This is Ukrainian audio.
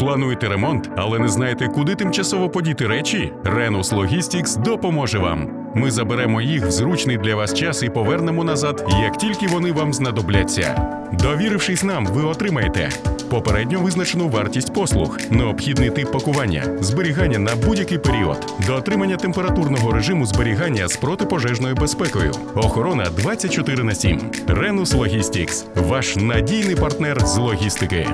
Плануєте ремонт, але не знаєте, куди тимчасово подіти речі? Renus Logistics допоможе вам. Ми заберемо їх в зручний для вас час і повернемо назад, як тільки вони вам знадобляться. Довірившись нам, ви отримаєте попередньо визначену вартість послуг, необхідний тип пакування, зберігання на будь-який період, до отримання температурного режиму зберігання з протипожежною безпекою, охорона 24 на 7. Renus Logistics – ваш надійний партнер з логістики.